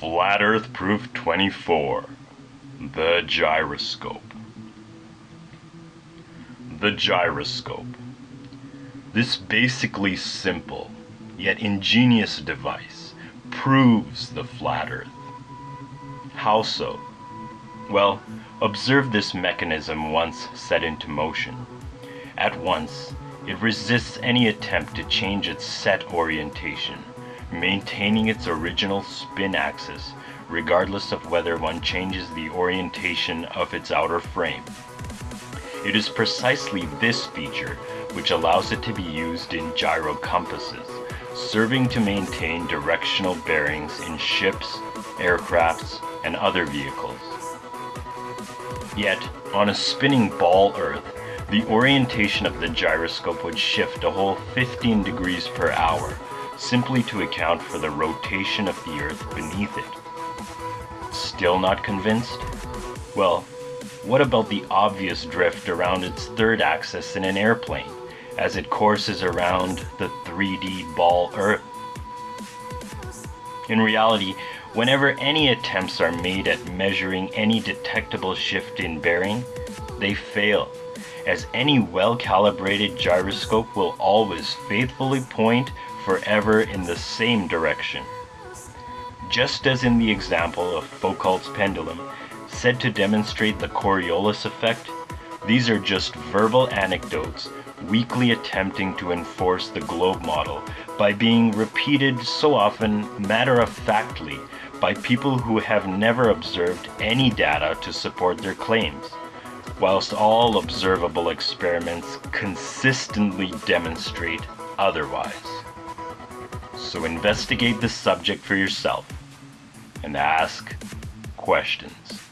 Flat Earth Proof 24 The Gyroscope. The Gyroscope. This basically simple, yet ingenious device proves the flat Earth. How so? Well, observe this mechanism once set into motion. At once, it resists any attempt to change its set orientation maintaining its original spin axis, regardless of whether one changes the orientation of its outer frame. It is precisely this feature which allows it to be used in gyro compasses, serving to maintain directional bearings in ships, aircrafts, and other vehicles. Yet, on a spinning ball Earth, the orientation of the gyroscope would shift a whole 15 degrees per hour, simply to account for the rotation of the Earth beneath it. Still not convinced? Well, what about the obvious drift around its third axis in an airplane, as it courses around the 3D ball Earth? In reality, whenever any attempts are made at measuring any detectable shift in bearing, they fail, as any well-calibrated gyroscope will always faithfully point forever in the same direction. Just as in the example of Foucault's pendulum, said to demonstrate the Coriolis effect, these are just verbal anecdotes weakly attempting to enforce the globe model by being repeated so often matter-of-factly by people who have never observed any data to support their claims, whilst all observable experiments consistently demonstrate otherwise. So investigate the subject for yourself and ask questions.